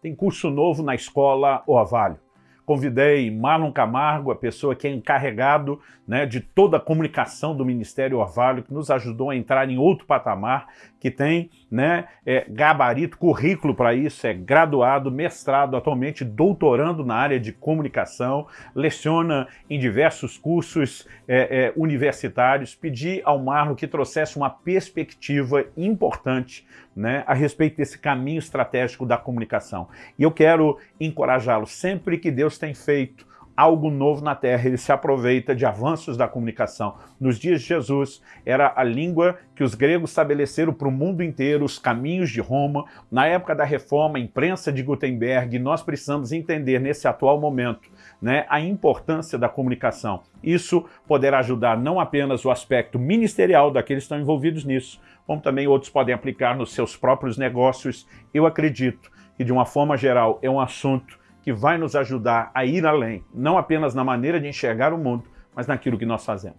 Tem curso novo na escola Orvalho. Convidei Marlon Camargo, a pessoa que é encarregado né, de toda a comunicação do Ministério Orvalho, que nos ajudou a entrar em outro patamar, que tem né, é, gabarito, currículo para isso, é graduado, mestrado, atualmente doutorando na área de comunicação, leciona em diversos cursos é, é, universitários. Pedi ao Marlon que trouxesse uma perspectiva importante né, a respeito desse caminho estratégico da comunicação. E eu quero encorajá-lo, sempre que Deus tem feito algo novo na Terra, ele se aproveita de avanços da comunicação. Nos dias de Jesus, era a língua que os gregos estabeleceram para o mundo inteiro, os caminhos de Roma. Na época da Reforma, a imprensa de Gutenberg, nós precisamos entender nesse atual momento né, a importância da comunicação. Isso poderá ajudar não apenas o aspecto ministerial daqueles que estão envolvidos nisso, como também outros podem aplicar nos seus próprios negócios. Eu acredito que, de uma forma geral, é um assunto que vai nos ajudar a ir além, não apenas na maneira de enxergar o mundo, mas naquilo que nós fazemos.